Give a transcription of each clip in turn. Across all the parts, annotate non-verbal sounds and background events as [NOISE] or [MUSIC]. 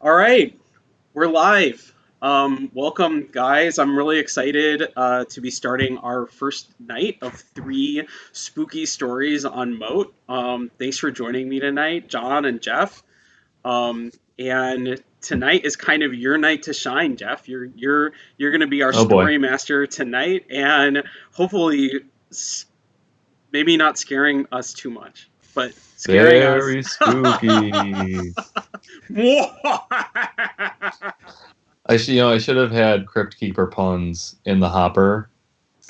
All right, we're live. Um, welcome, guys. I'm really excited uh, to be starting our first night of three spooky stories on Moat. Um, thanks for joining me tonight, John and Jeff. Um, and tonight is kind of your night to shine, Jeff. You're you're you're going to be our Oh, boy. story master tonight, and hopefully, maybe not scaring us too much, but scaring us. Very spooky. [LAUGHS] I should, you know, I should have had Crypt Keeper puns in the hopper.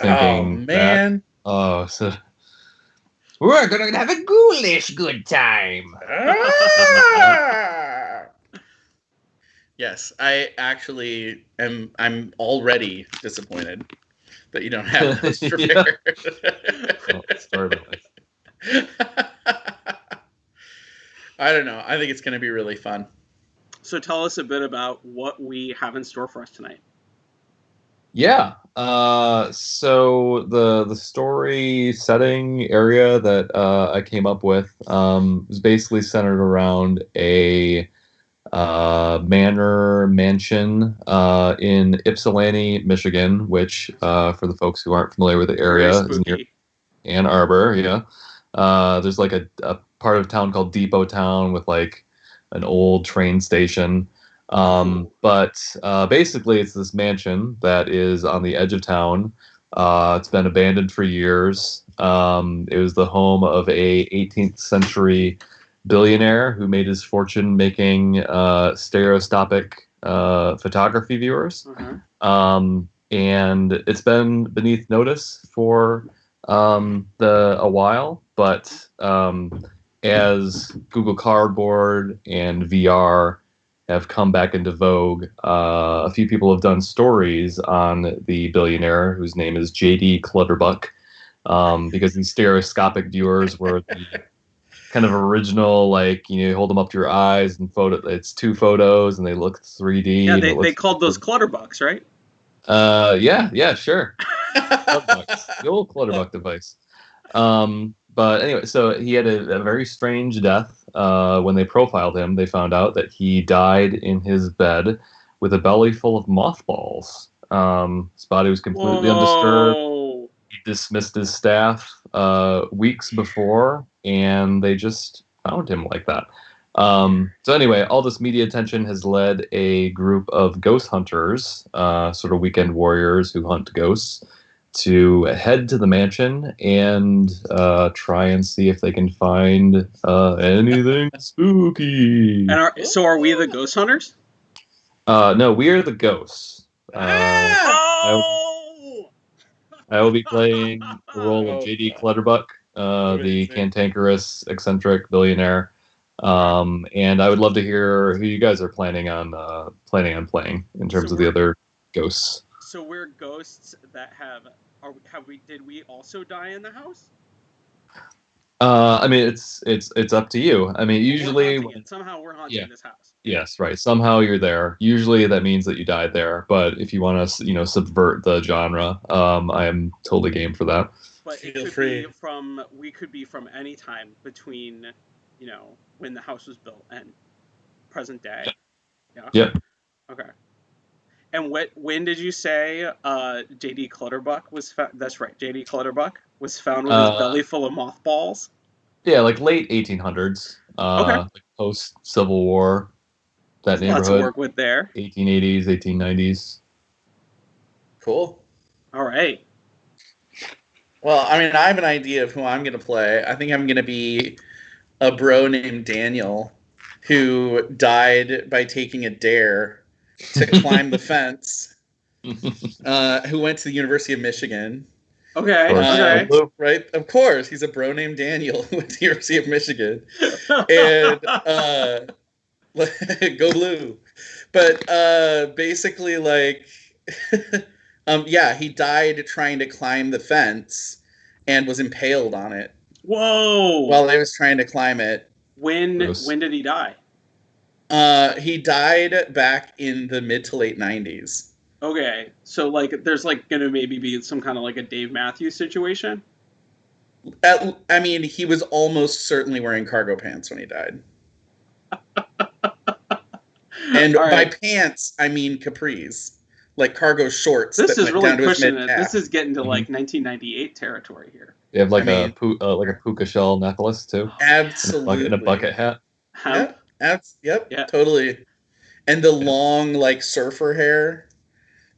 Oh Thinking that- man. oh, so [LAUGHS] We're gonna have a ghoulish good time. Ah! yes, I actually am. I'm already disappointed that you don't have [LAUGHS] this Yeah. prepared. oh, sorry about that. [LAUGHS] I don't know. I think it's going to be really fun. So tell us a bit about what we have in store for us tonight. Yeah. Uh, so the the story setting area that uh, I came up with um, was basically centered around a uh, manor mansion uh, in Ypsilanti, Michigan, which uh, for the folks who aren't familiar with the area is near. Ann Arbor. Yeah. Uh, there's like a, a part of town called Depot Town with like an old train station. Um, but uh, basically, it's this mansion that is on the edge of town. Uh, it's been abandoned for years. Um, it was the home of a 18th century billionaire who made his fortune making uh, stereoscopic uh, photography viewers Uh-huh. um, and it's been beneath notice for um, the a while. But um, as Google Cardboard and VR have come back into vogue, uh, a few people have done stories on the billionaire whose name is JD Clutterbuck, um, because these stereoscopic viewers were the [LAUGHS] kind of original, like you know, you hold them up to your eyes and photo. It's two photos and they look 3D. Yeah, they, they called those clutterbucks, right? uh, yeah, yeah, sure. [LAUGHS] The old Clutterbuck [LAUGHS] device. Um, but anyway, so he had a, a very strange death. Uh, when they profiled him, they found out that he died in his bed with a belly full of mothballs. Um, his body was completely undisturbed. He dismissed his staff uh, weeks before, and they just found him like that. Um, so anyway, all this media attention has led a group of ghost hunters, uh, sort of weekend warriors who hunt ghosts, to head to the mansion and uh, try and see if they can find uh, anything [LAUGHS] spooky. And are, so are we the ghost hunters? Uh, no, we are the ghosts. Uh, Oh! I will be playing the role Oh, of JD Clutterbuck, uh, the cantankerous, eccentric billionaire. Um, and I would love to hear who you guys are planning on uh, planning on playing in terms So of the other ghosts. So we're ghosts that have are have we did we also die in the house? Uh, I mean, it's it's it's up to you. I mean, We're usually, when- somehow we're haunting Yeah. this house. yes, right. Somehow you're there. Usually that means that you died there. But if you want to, you know, subvert the genre, um, I am totally game for that. But it Feel could free. be from we could be from any time between, you know, when the house was built and present day. Yeah. Yep. Okay. And what when did you say uh, JD Clutterbuck was found? That's right, JD Clutterbuck was found with his Uh, belly full of mothballs. Yeah, like late 1800s, uh, Okay. like post Civil War, that Lots of work with there. 1880s, 1890s. Cool. All right. Well, I mean, I have an idea of who I'm going to play. I think I'm going to be a bro named Daniel who died by taking a dare to [LAUGHS] climb the fence, uh, who went to the University of Michigan. Okay. Of course. Okay. Uh, right? Of course, he's a bro named Daniel [LAUGHS] who went to the University of Michigan. and uh, [LAUGHS] go blue. But uh, basically, like, um, yeah, he died trying to climb the fence and was impaled on it Whoa. while I was trying to climb it. when Gross. when did he die? Uh, he died back in the mid to late '90s. Okay. So like, there's like gonna maybe be some kind of like a Dave Matthews situation. At, I mean, he was almost certainly wearing cargo pants when he died. [LAUGHS] And All by pants, I mean capris, like cargo shorts. This that is went really down to pushing it. This is getting to Mhm. like 1998 territory here. You have like I a mean- pu- uh, like a puka shell necklace too, in a, absolutely bucket, in a bucket hat. Hemp. Yep, abs- yep, Yeah. totally. And the long like surfer hair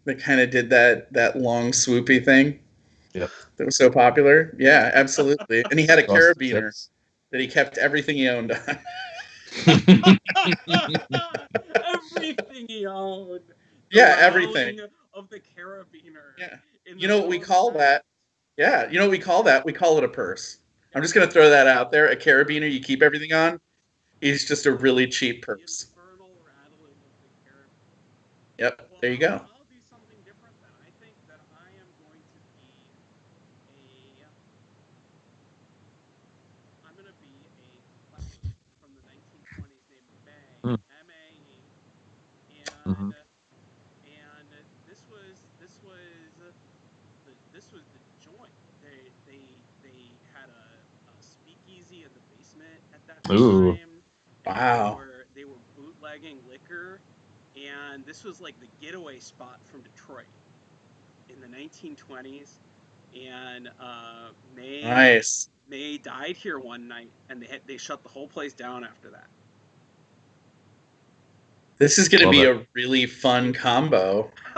that kind of did that that long swoopy thing. Yep. That was so popular. Yeah, absolutely. And he had a [LAUGHS] Across carabiner that he kept everything he owned on. [LAUGHS] everything he owned. The Yeah, everything. Of the carabiner. Yeah. You know what we call that? Yeah, you know what we call that? We call it a purse. I'm just gonna throw that out there. A carabiner you keep everything on is just a really cheap The purse. infernal rattling of the carabiner. Yep, there you go. I'll do something different then. I think that I am going to be a. I'm going to be a classic from the 1920s named May. Hmm. M-A-E, and mm-hmm. and this was this was the, this was the joint. They they they had a, a speakeasy in the basement at that Ooh. time. And Wow. They were, they were bootlegging liquor, and this was like the getaway spot from Detroit in the 1920s. And uh, May Nice. May died here one night, and they had, they shut the whole place down after that. This is gonna be it. a really fun combo. [LAUGHS]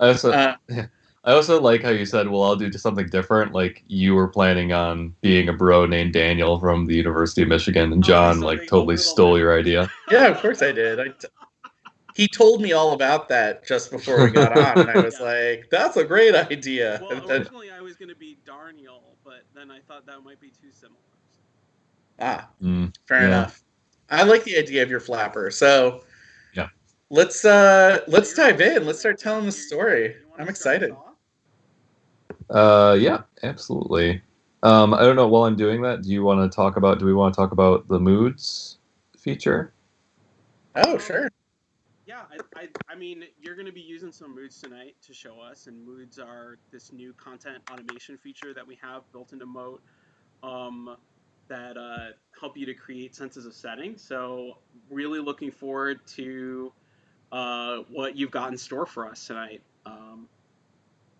I also Uh, [LAUGHS] I also like how you said, "Well, I'll do something different." Like you were planning on being a bro named Daniel from the University of Michigan, and Oh, John so like totally stole bit. your idea. [LAUGHS] yeah, of course I did. I t- he told me all about that just before we got on, and I [LAUGHS] was Yeah. like, "That's a great idea." well, then- originally I was going to be Darniel, but then I thought that might be too similar. ah, Mm, fair Yeah. enough. I like the idea of your flapper. So Yeah. let's uh let's dive in. Let's start telling the story. I'm start us excited. Off? Uh, yeah, absolutely. Um, I don't know. While I'm doing that, do you want to talk about? Do we want to talk about the moods feature? Oh, sure. Yeah, I, I, I mean, you're going to be using some moods tonight to show us, and moods are this new content automation feature that we have built into Moat um, that uh, help you to create senses of setting. So, really looking forward to uh, what you've got in store for us tonight. Um,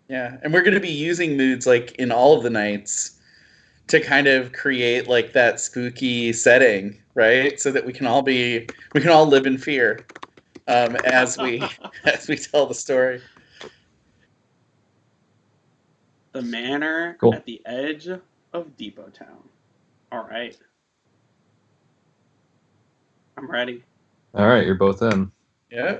Yeah, and we're going to be using moods like in all of the nights to kind of create like that spooky setting, right? So that we can all be we can all live in fear um, as we [LAUGHS] as we tell the story. the manor Cool. at the edge of Depot Town. All right. I'm ready. All right, you're both in. Yeah.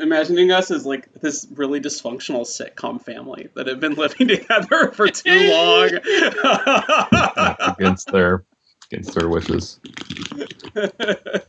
I'm imagining us as like this really dysfunctional sitcom family that have been [LAUGHS] living together for too [LAUGHS] long. against their against their wishes. [LAUGHS]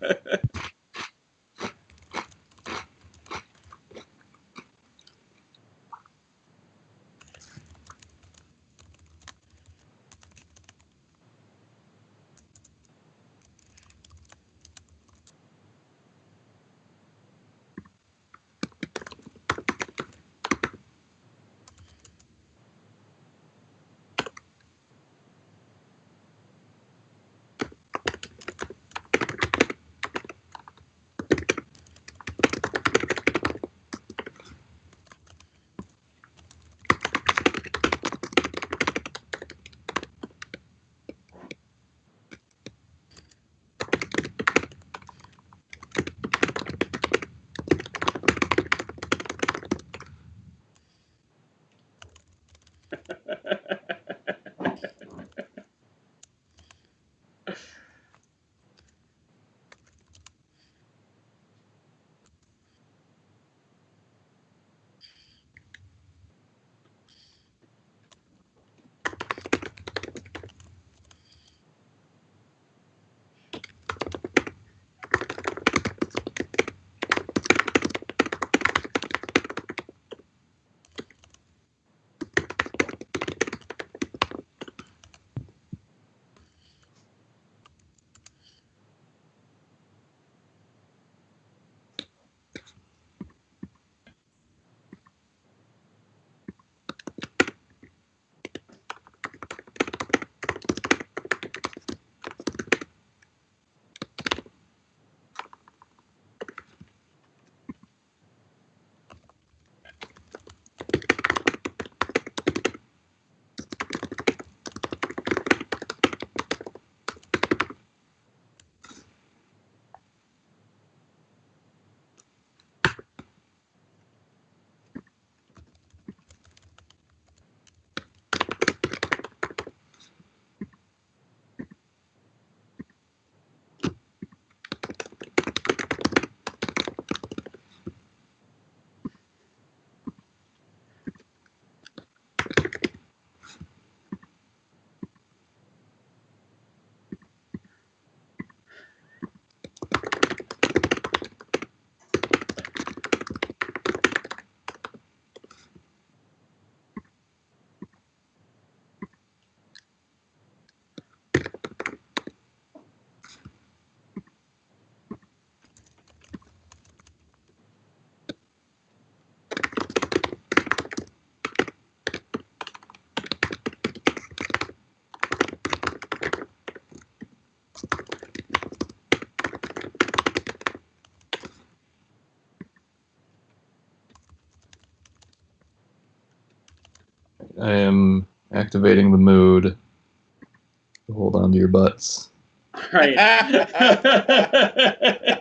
activating the mood. Hold on to your butts. right. [LAUGHS] [LAUGHS]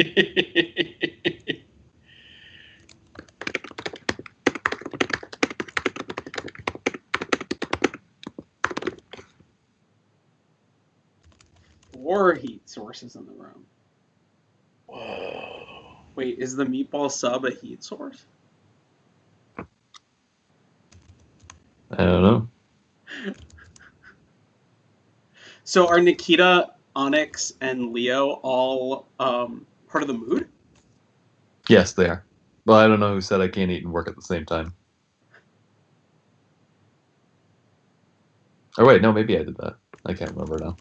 [LAUGHS] Four heat sources in the room. Whoa. Wait, is the meatball sub a heat source? I don't know. [LAUGHS] So are Nikita, Onyx, and Leo all um, part of the mood? Yes, they are. Well, I don't know who said I can't eat and work at the same time. Oh wait, no, maybe I did that. I can't remember now.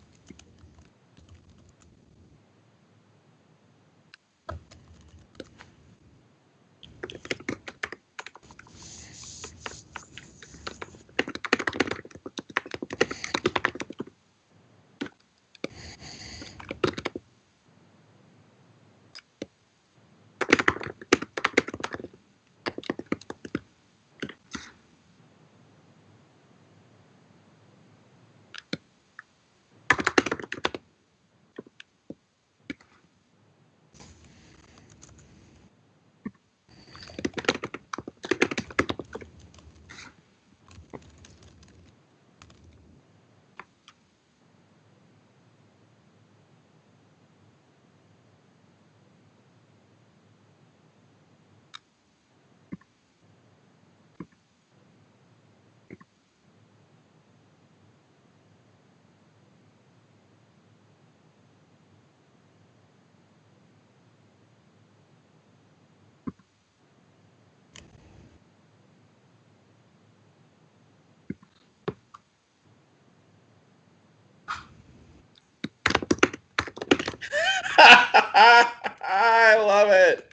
I love it.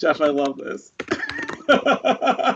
Jeff, I love this. [LAUGHS]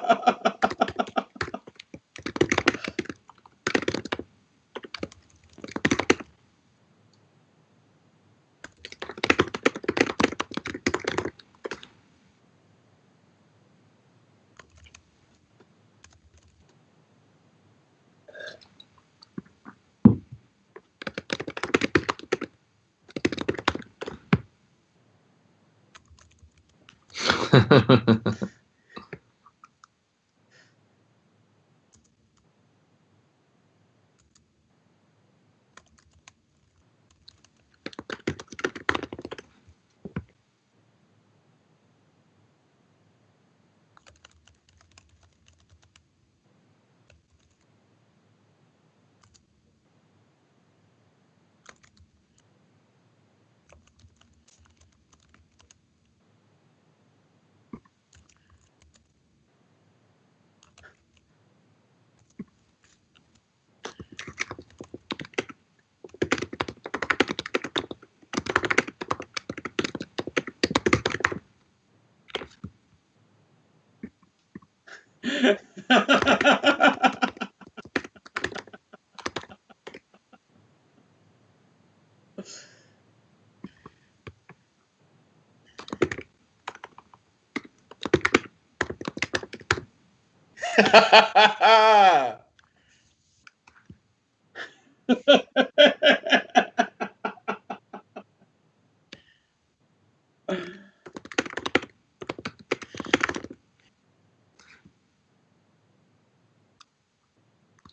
[LAUGHS]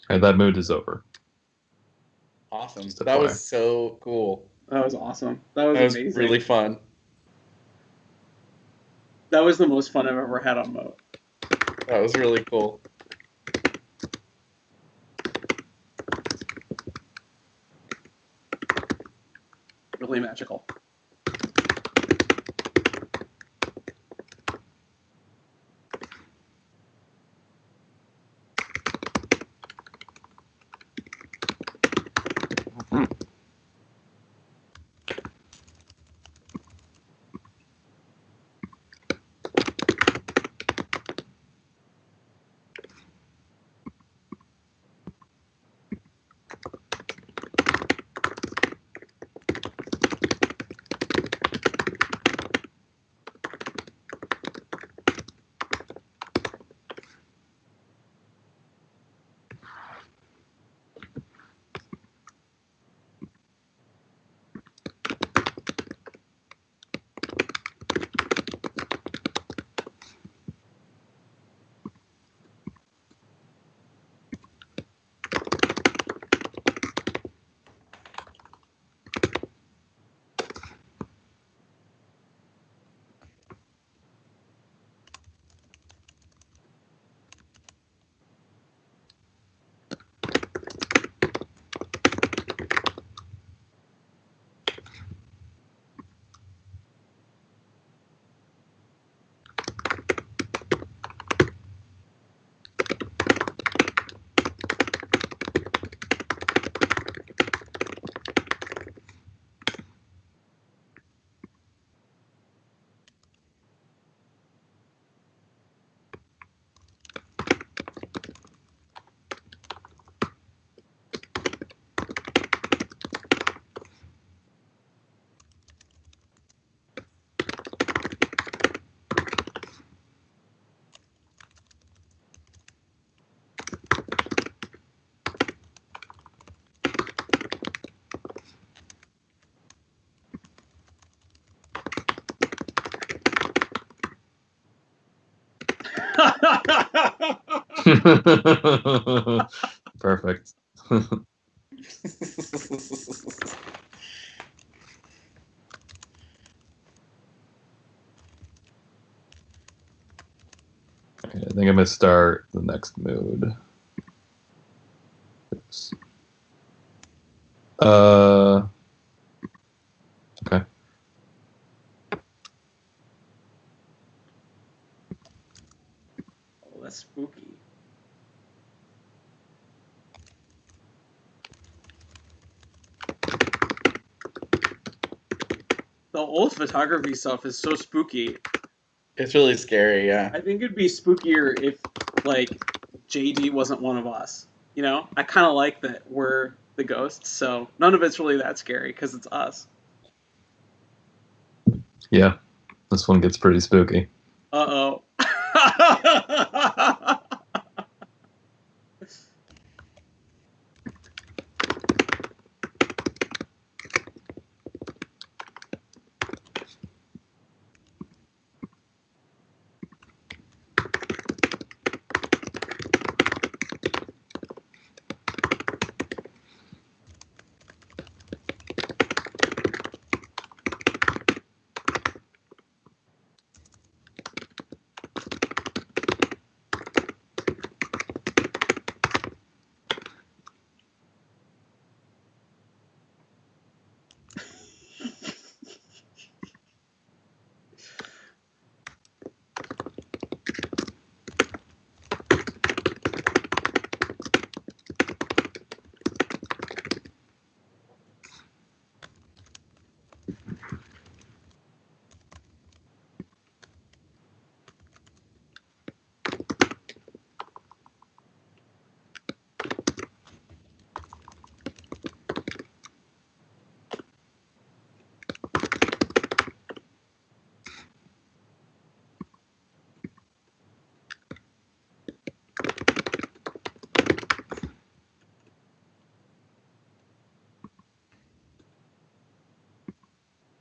and that mood is over. awesome. That fire. was so cool. that was awesome. That was, That was amazing. really fun. That was the most fun I've ever had on Moat. That was really cool. Really magical. [LAUGHS] Perfect. [LAUGHS] Okay, I think I'm gonna start the next mood. Oops. Uh. Okay. oh, that's spooky. The old photography stuff is so spooky. it's really scary, yeah. I think it'd be spookier if, like, JD wasn't one of us. You know, I kind of like that we're the ghosts, so none of it's really that scary because it's us. Yeah, this one gets pretty spooky. Uh oh.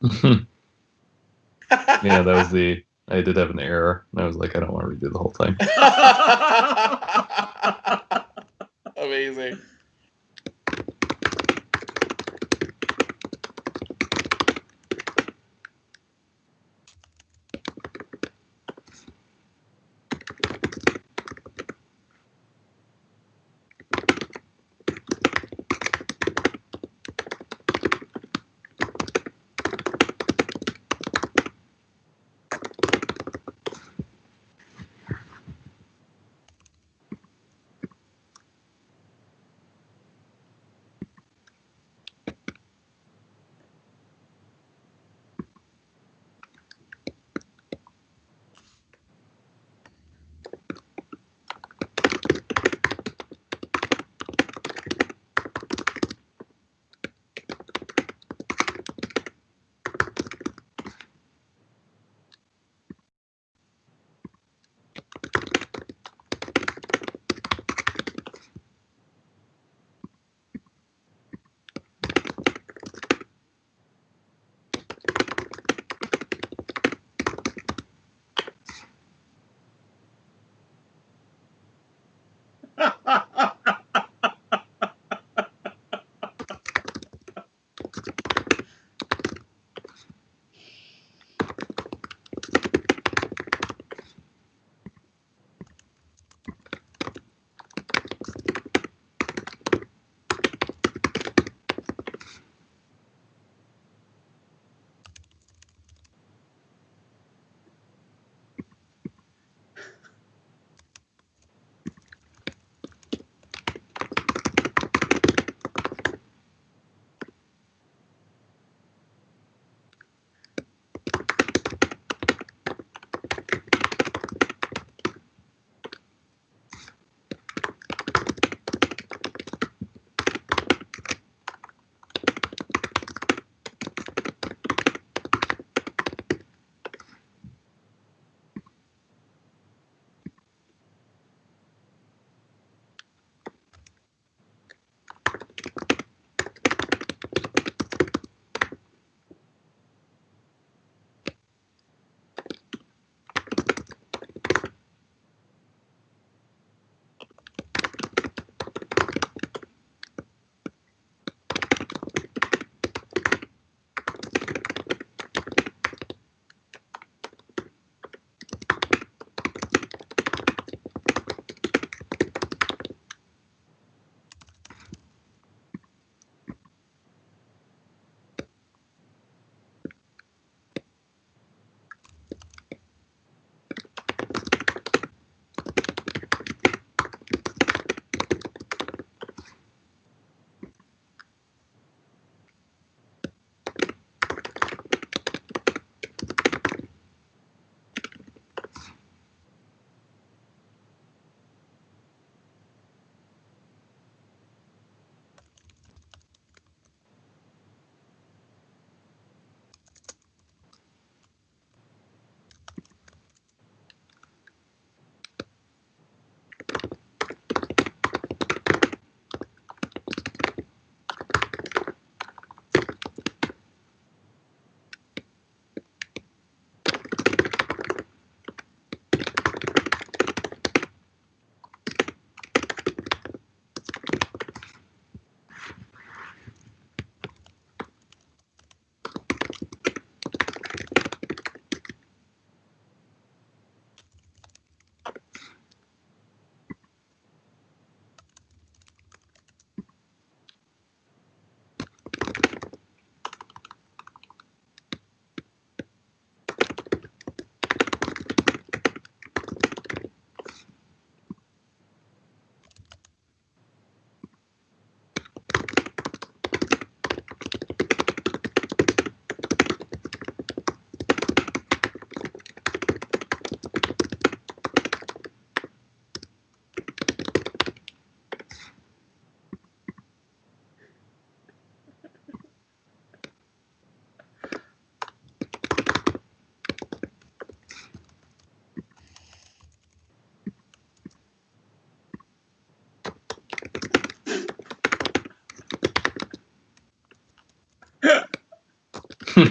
[LAUGHS] yeah, that was the. I did have an error, and I was like, I don't want to redo the whole thing. [LAUGHS]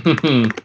Spooky. [LAUGHS]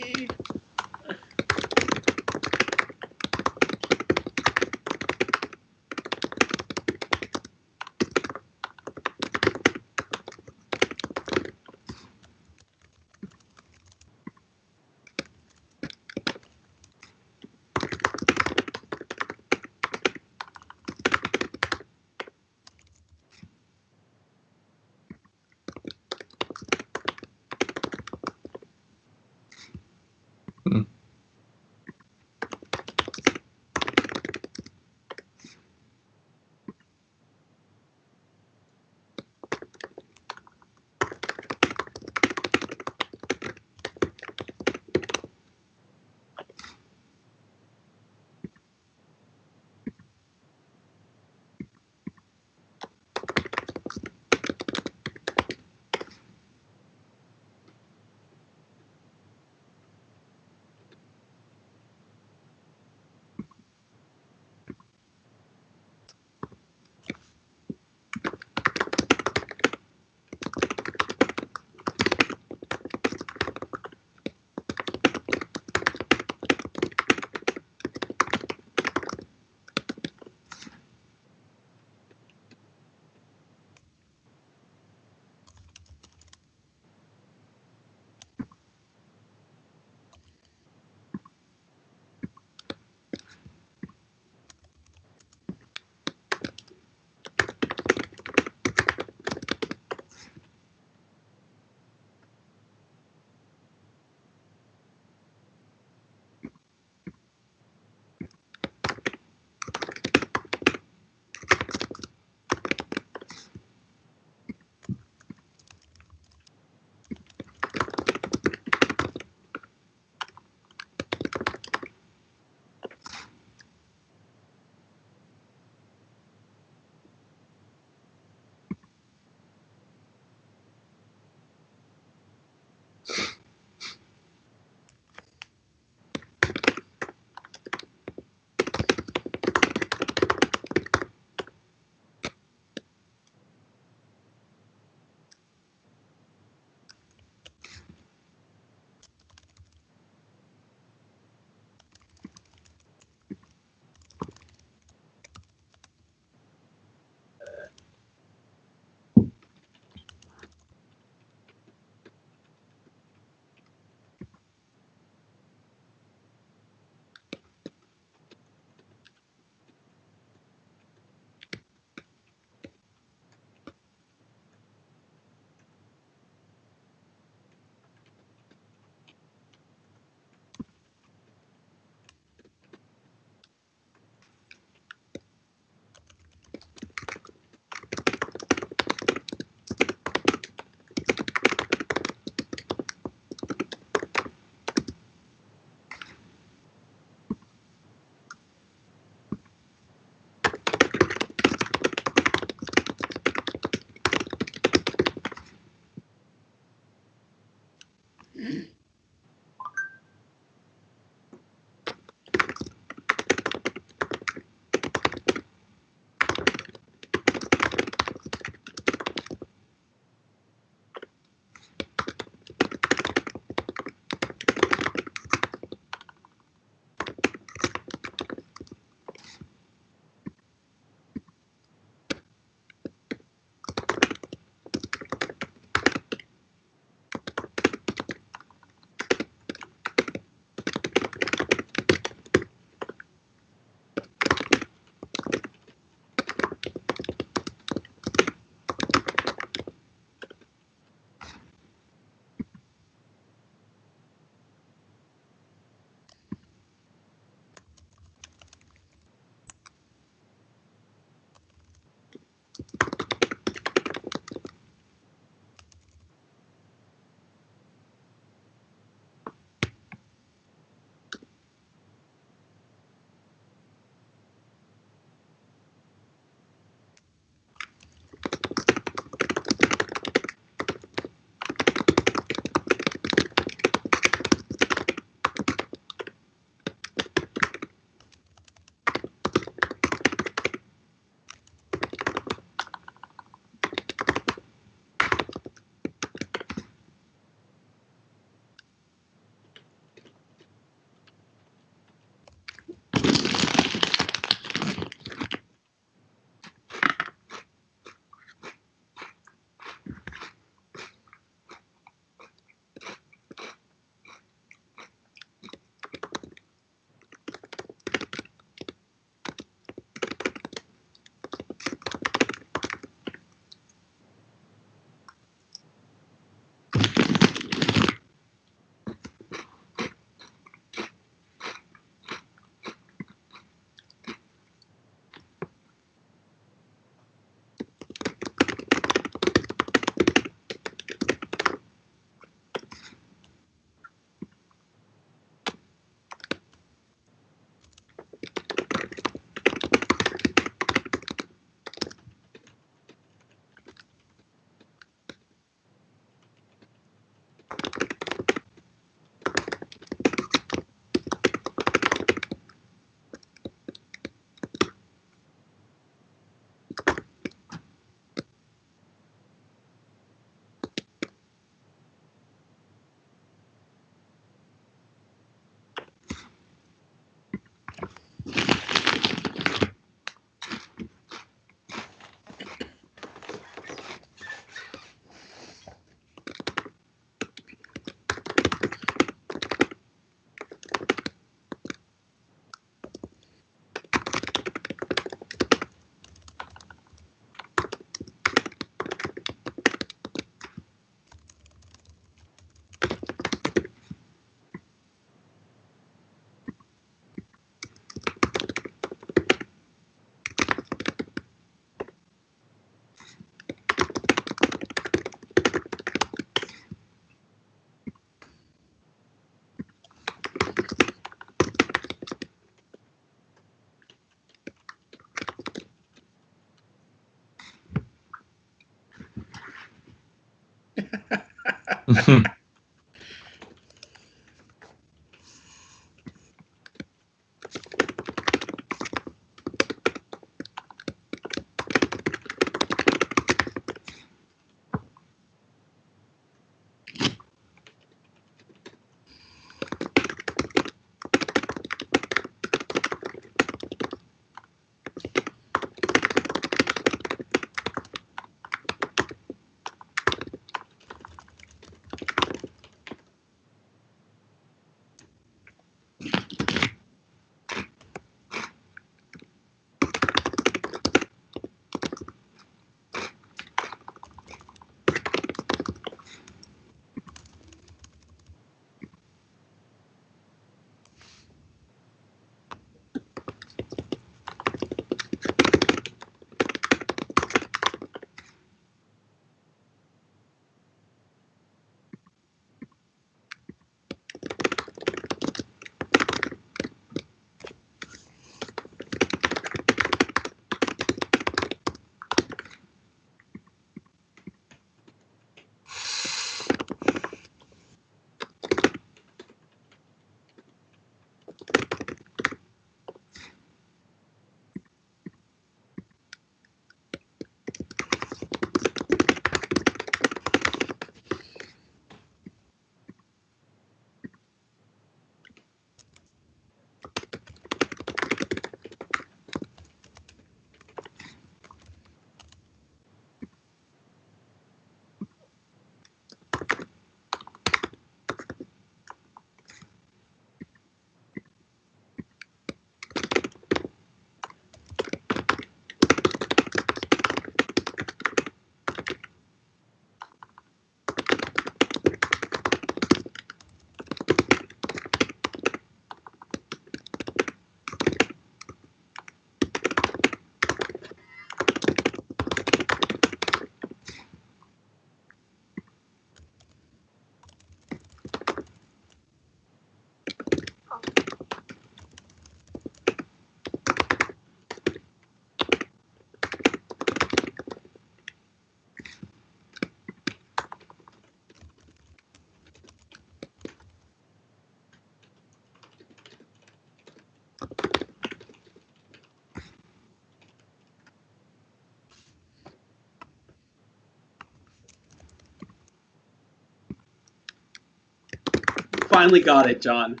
Finally got it, John.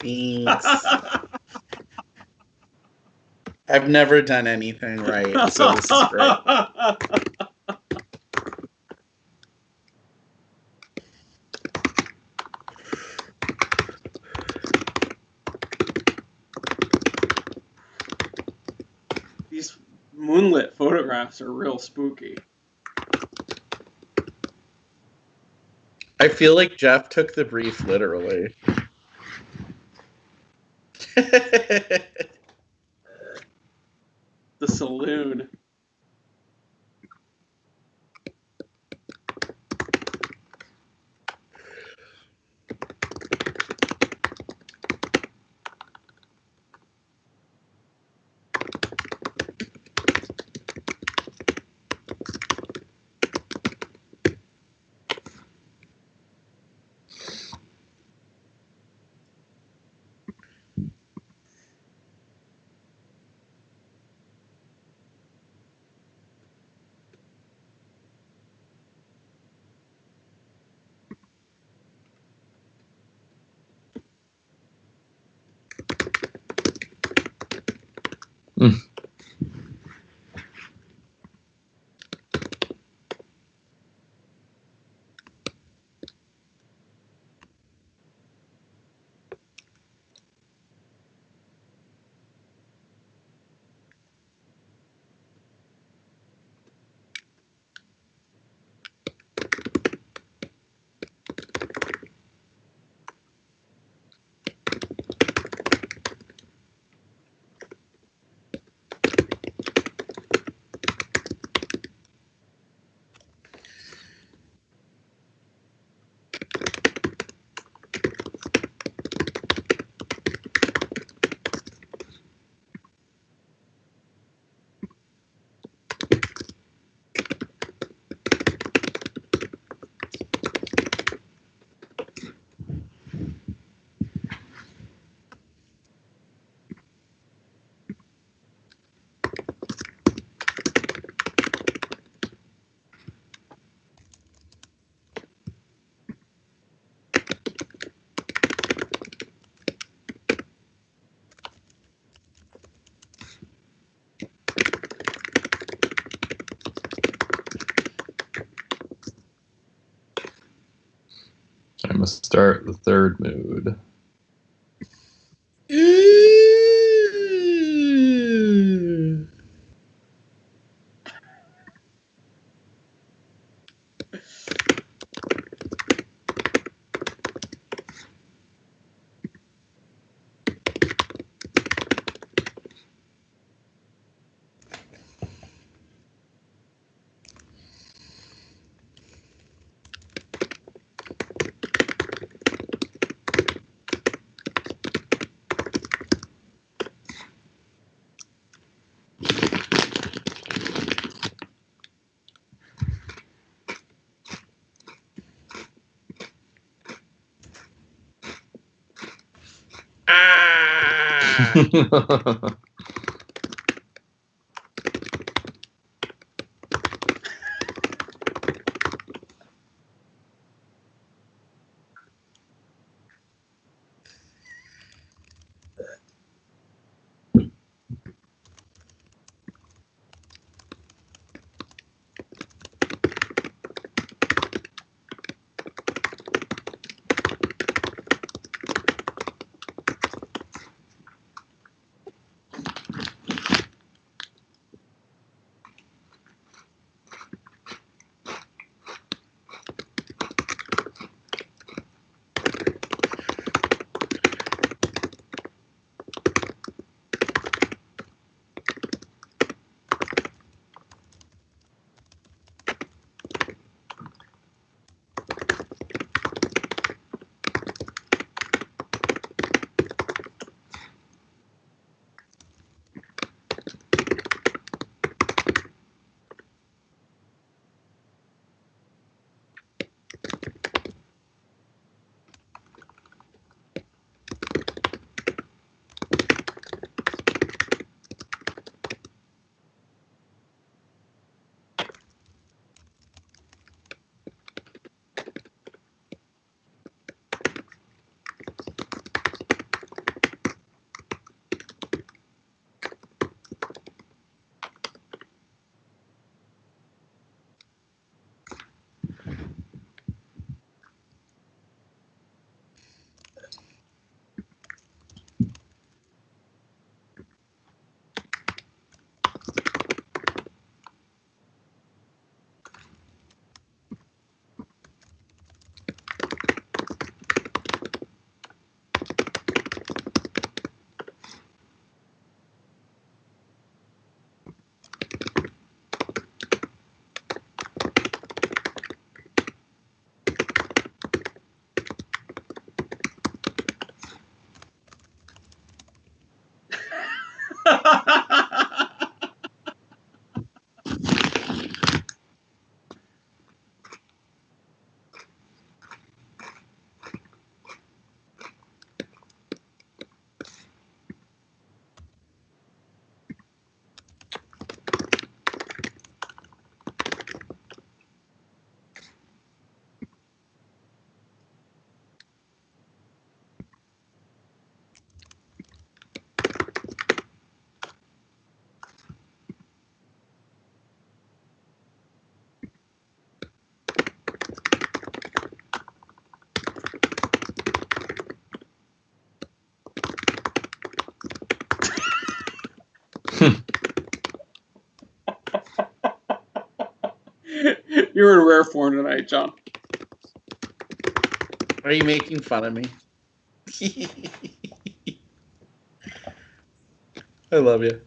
Thanks. [LAUGHS] I've never done anything right, so this is great. These moonlit photographs are real spooky. I feel like Jeff took the brief literally. [LAUGHS] Mm. Start the third mood. 呵呵呵呵呵呵 You're in rare form tonight, John. Are you making fun of me? [LAUGHS] I love you.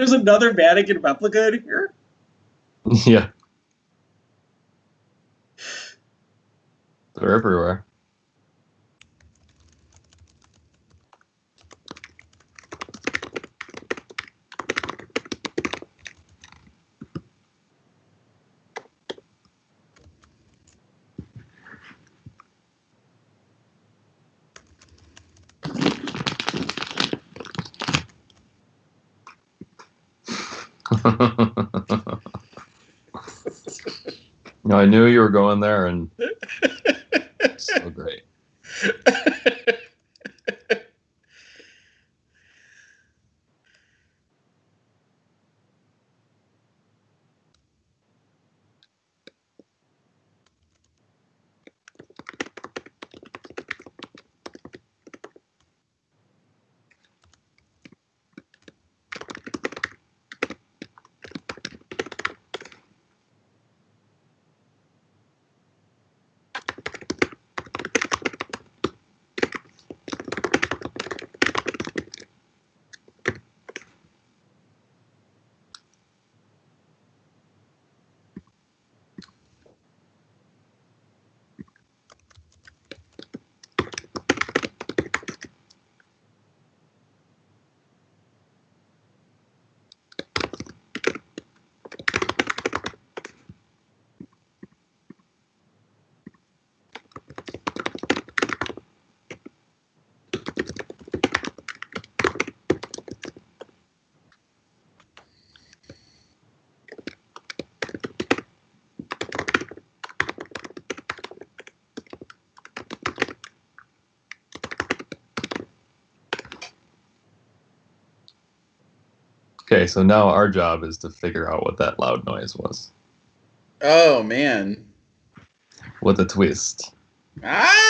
There's another Vatican replica in here. [LAUGHS] yeah. They're everywhere. no, I knew you were going there, and so great. Okay, so now our job is to figure out what that loud noise was. oh man. What a twist. Ah!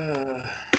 Uh,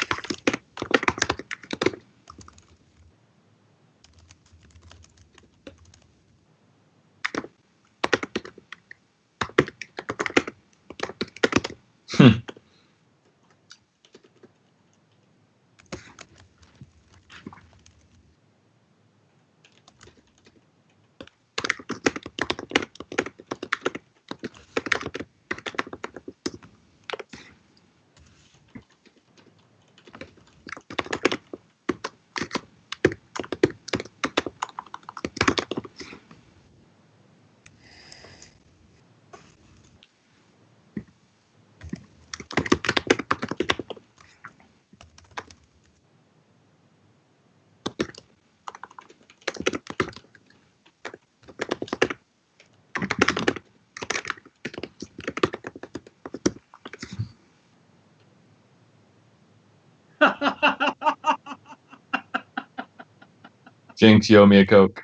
Jinx, owe me a Coke.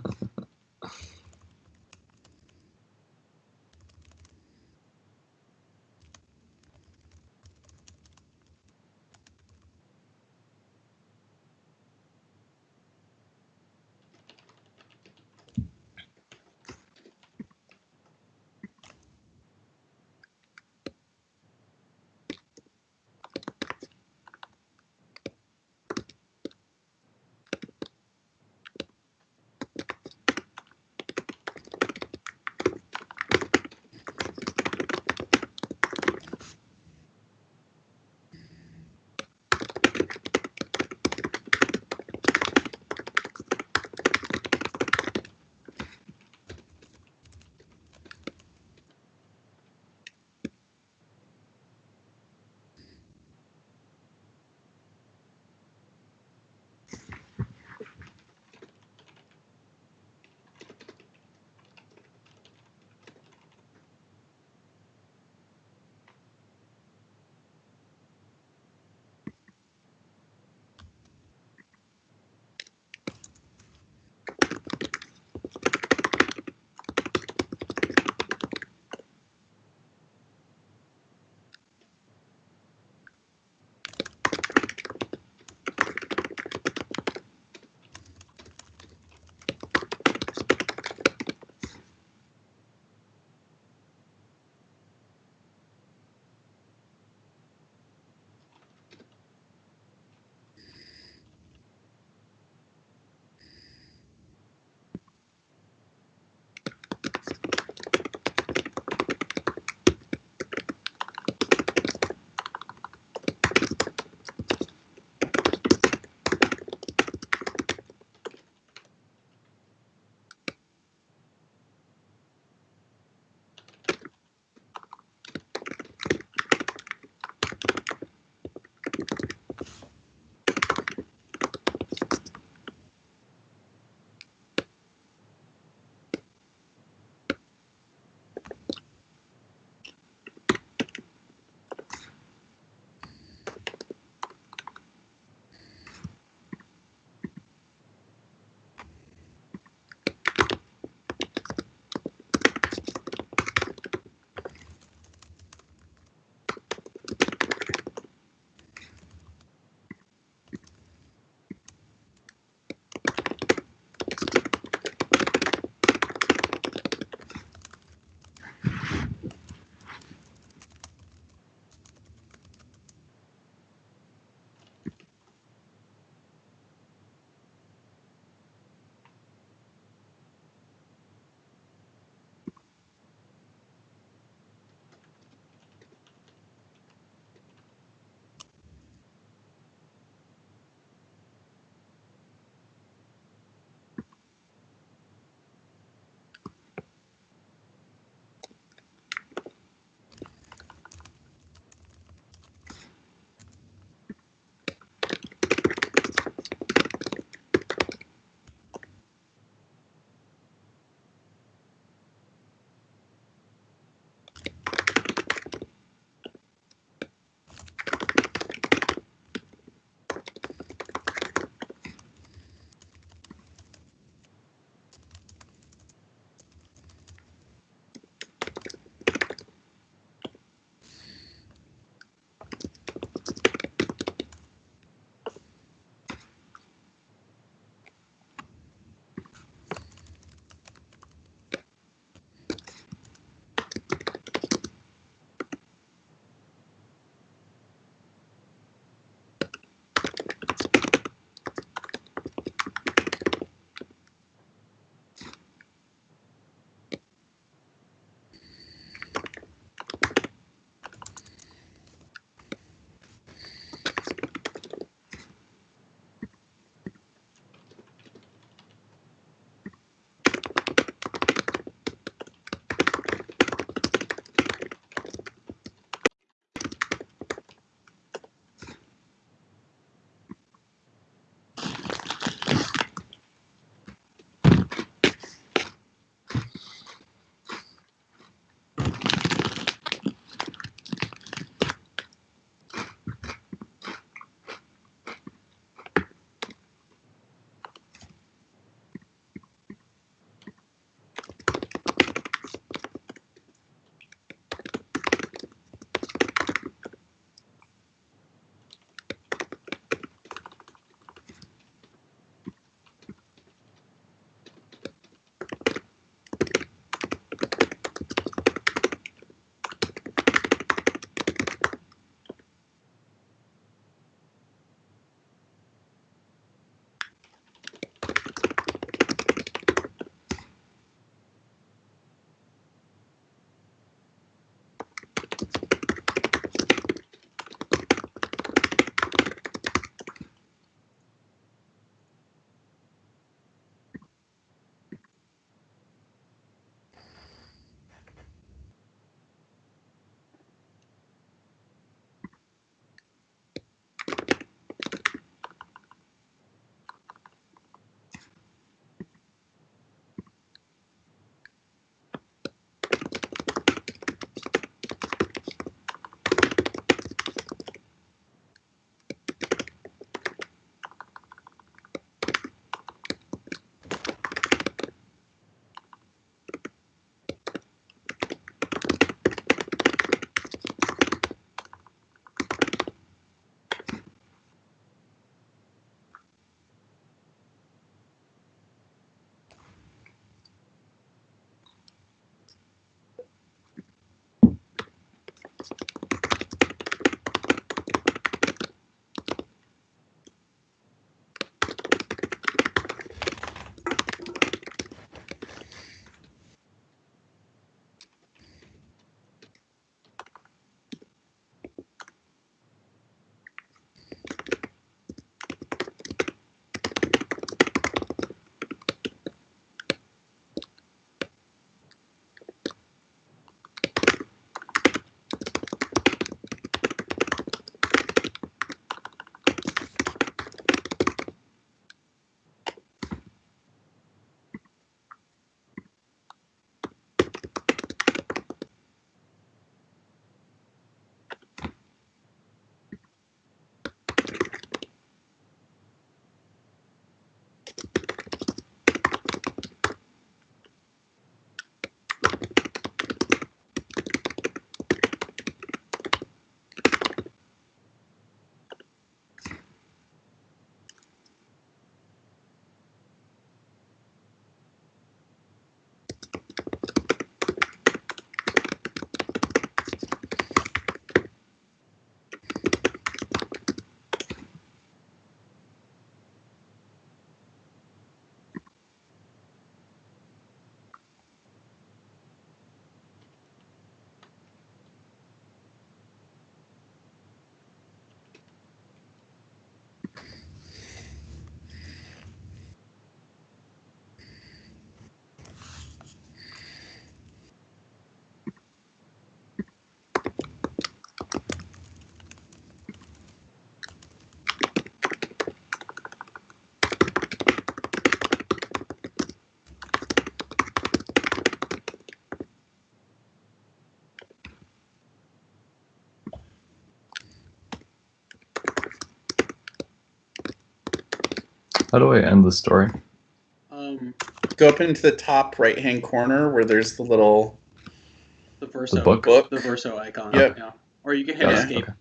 How do I end the story? Um, Go up into the top right hand corner where there's the little the Verso. The book? book. The Verso icon. Yep. Yeah. Or you can hit Got escape. Okay.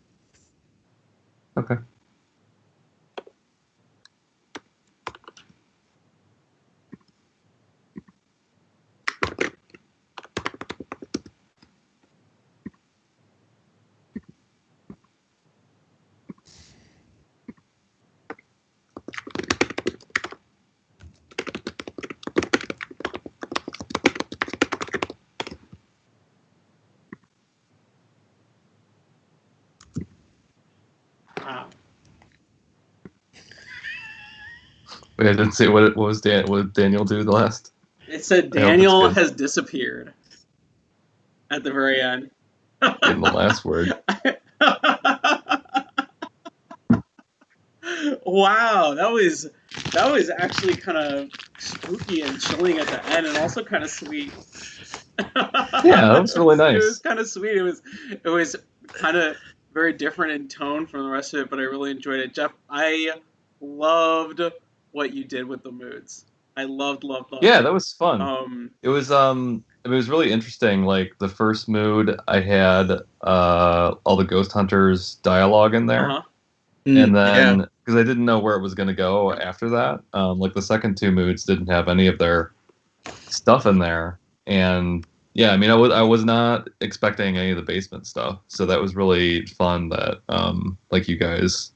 I didn't see what what was Dan what did Daniel do the last. It said I hope it's Daniel has disappeared at the very end. In the last word. [LAUGHS] wow, that was that was actually kind of spooky and chilling at the end, and also kind of sweet. [LAUGHS] Yeah, that was really nice. [LAUGHS] It was kind of sweet. It was it was kind of very different in tone from the rest of it, but I really enjoyed it. Jeff, I loved what you did with the moods. I loved, loved, loved. Yeah, it. that was fun. Um, It was um it was really interesting. Like the first mood I had uh all the ghost hunters dialogue in there. uh-huh. and then because I didn't know where it was going to go after that, um, like the second two moods didn't have any of their stuff in there, and yeah, I mean, I was I was not expecting any of the basement stuff, so that was really fun. That um, like you guys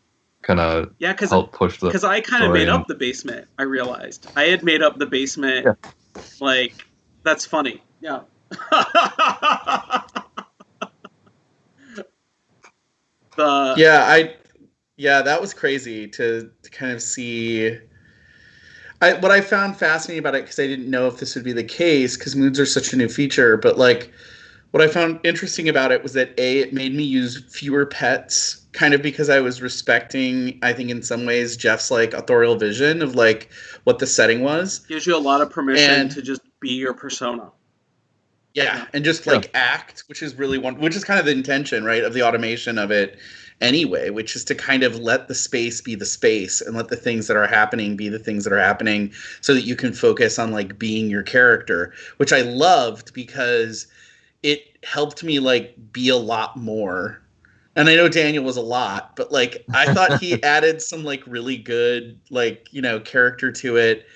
kind of Yeah, because helped push the because I kind of made and- up the basement. I realized I had made up the basement. Yeah. Like that's funny. Yeah. [LAUGHS] the yeah i yeah that was crazy to, to kind of see I, what i found fascinating about it because i didn't know if this would be the case because moods are such a new feature but like what i found interesting about it was that a it made me use fewer pets kind of because i was respecting i think in some ways jeff's like authorial vision of like what the setting was gives you a lot of permission And- to just be your persona. yeah, Yeah. and just like act which is really one which is kind of the intention right of the automation of it anyway which is to kind of let the space be the space and let the things that are happening be the things that are happening so that you can focus on like being your character which i loved because it helped me like be a lot more and i know daniel was a lot but like i thought he [LAUGHS] added some like really good like you know character to it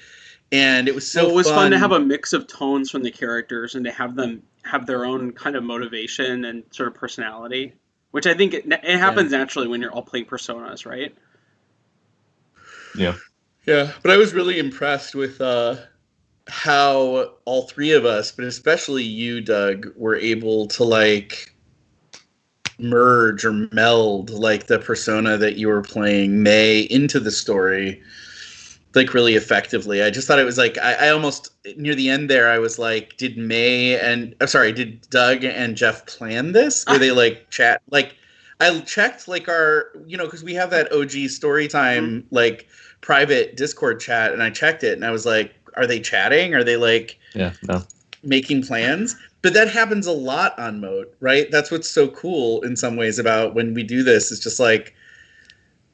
and it was so so it was fun. to have a mix of tones from the characters and to have them have their own kind of motivation and sort of personality, which I think it, it happens naturally when you're all playing personas, right? yeah Yeah, but I was really impressed with uh, how all three of us, but especially you, Doug, were able to like merge or meld like the persona that you were playing May into the story like really effectively. I just thought it was like I, I almost near the end there I was like, did May and I'm sorry, did Doug and Jeff plan this? Ah. Were they like chat like I checked like our you know, because we have that OG story time mm-hmm. like private Discord chat and I checked it and I was like, are they chatting? Are they like yeah no making plans? But that happens a lot on Moat, right? That's what's so cool in some ways about when we do this. It's just like,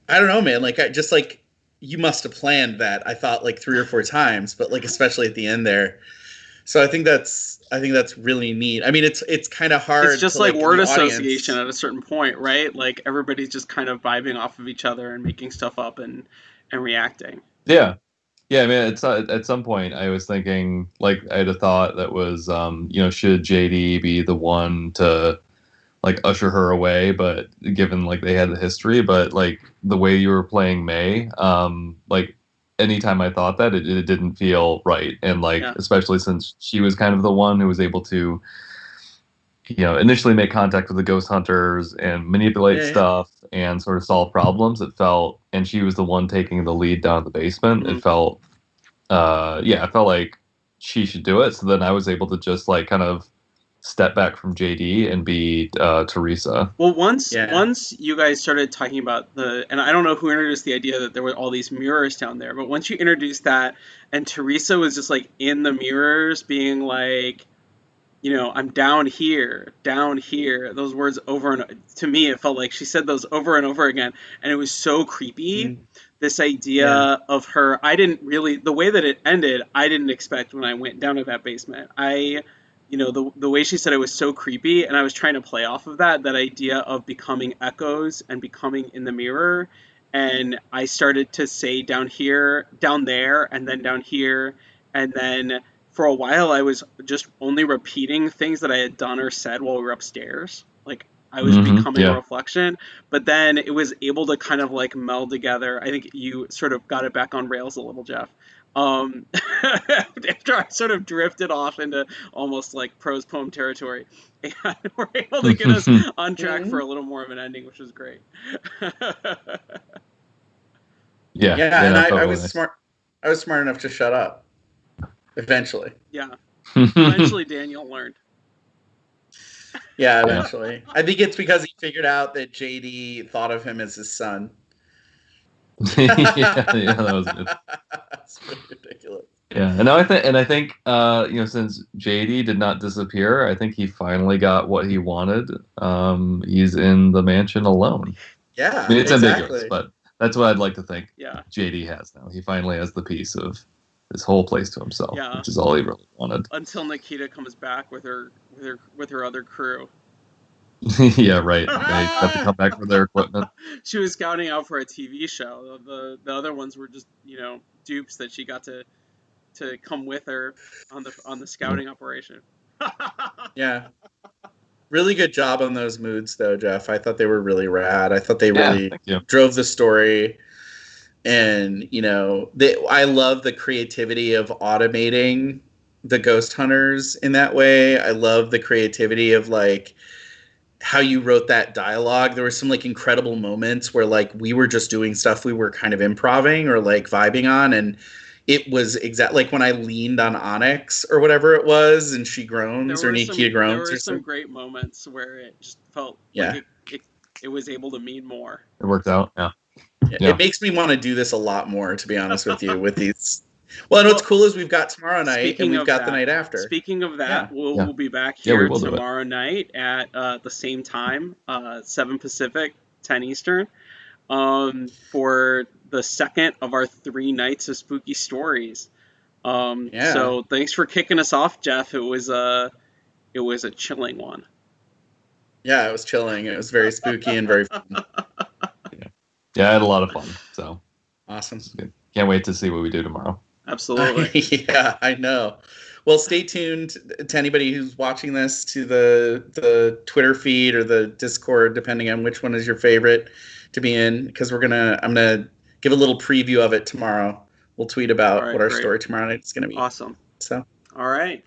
I don't know, man. Like, I just like you must have planned that. I thought like three or four times, but like especially at the end there. So I think that's I think that's really neat. I mean, it's it's kind of hard. It's just to, like, word the audience- association at a certain point, right? Like everybody's just kind of vibing off of each other and making stuff up and and reacting. Yeah. Yeah, I mean, it's uh, at some point I was thinking, like, I had a thought that was, um, you know, should JD be the one to, like, usher her away? But given like they had the history, but like the way you were playing May, um, like, anytime I thought that, it, it didn't feel right, and like, Yeah. especially since she was kind of the one who was able to, you know, initially make contact with the ghost hunters and manipulate Yeah, yeah. stuff and sort of solve problems. It felt, and she was the one taking the lead down in the basement. Mhm. It felt, uh, yeah, it felt like she should do it. So then I was able to just like kind of step back from JD and be uh, Teresa. Well, once Yeah. once you guys started talking about the, and I don't know who introduced the idea that there were all these mirrors down there, but once you introduced that, and Teresa was just like in the mirrors, being like, you know, I'm down here, down here. Those words over and to me, it felt like she said those over and over again, and it was so creepy Mm. this idea Yeah. of her i didn't really the way that it ended i didn't expect when i went down to that basement i you know the, the way she said it was so creepy and i was trying to play off of that that idea of becoming echoes and becoming in the mirror and i started to say down here down there and then down here and then for a while i was just only repeating things that i had done or said while we were upstairs like i was Mhm, becoming yeah. a reflection but then it was able to kind of like meld together. I think you sort of got it back on rails a little, Jeff. Um, [LAUGHS] after I sort of drifted off into almost like prose poem territory, [LAUGHS] and we're able to get us [LAUGHS] on track Mhm. for a little more of an ending, which was great. Yeah, Yeah, and I, I totally. was smart. I was smart enough to shut up. Eventually, yeah, [LAUGHS] eventually Daniel learned. yeah, eventually. I think it's because he figured out that JD thought of him as his son. [LAUGHS] yeah, yeah, that was good. That's pretty ridiculous. Yeah, and now I think, and I think, uh, you know, since JD did not disappear, I think he finally got what he wanted. Um, he's in the mansion alone. Yeah, I mean, it's exactly. ambiguous, but that's what I'd like to think Yeah, JD has now. He finally has the piece of his whole place to himself, Yeah. which is all he really wanted. [LAUGHS] until Nikita comes back with her with her with her other crew. yeah, right. They have to come back for their equipment. [LAUGHS] She was scouting out for a TV show. The the other ones were just you know dupes that she got to to come with her on the on the scouting operation. [LAUGHS] Yeah. Really good job on those moods, though, Jeff. I thought they were really rad. I thought they Yeah, really drove the story, and you know, they, I love the creativity of automating the ghost hunters in that way. I love the creativity of like how you wrote that dialogue. There were some like incredible moments where like we were just doing stuff we were kind of improving or like vibing on, and it was exact like when I leaned on Onyx or whatever it was, and she groans or were Nikita some, there groans were or some something. great moments where it just felt Yeah. like it, it, it was able to mean more. It worked out. Yeah. Yeah, Yeah. It makes me want to do this a lot more, to be honest with you, [LAUGHS] with these. Well, and what's cool is we've got tomorrow night speaking and we've of got the night after. Speaking of that, we'll, Yeah. we'll be back here will tomorrow night at uh, the same time, uh, 7 Pacific, 10 Eastern, um, for the second of our three nights of spooky stories. Um, Yeah. So thanks for kicking us off, Jeff. It was a it was a chilling one. Yeah, it was chilling. It was very spooky and very [LAUGHS] fun. Yeah, I had a lot of fun. So awesome. good. Can't wait to see what we do tomorrow. Absolutely. [LAUGHS] yeah, I know. Well, stay tuned to anybody who's watching this to the the Twitter feed or the Discord, depending on which one is your favorite to be in, because we're gonna I'm gonna give a little preview of it tomorrow. We'll tweet about All right, what our great. story tomorrow night is gonna be. awesome. So All right.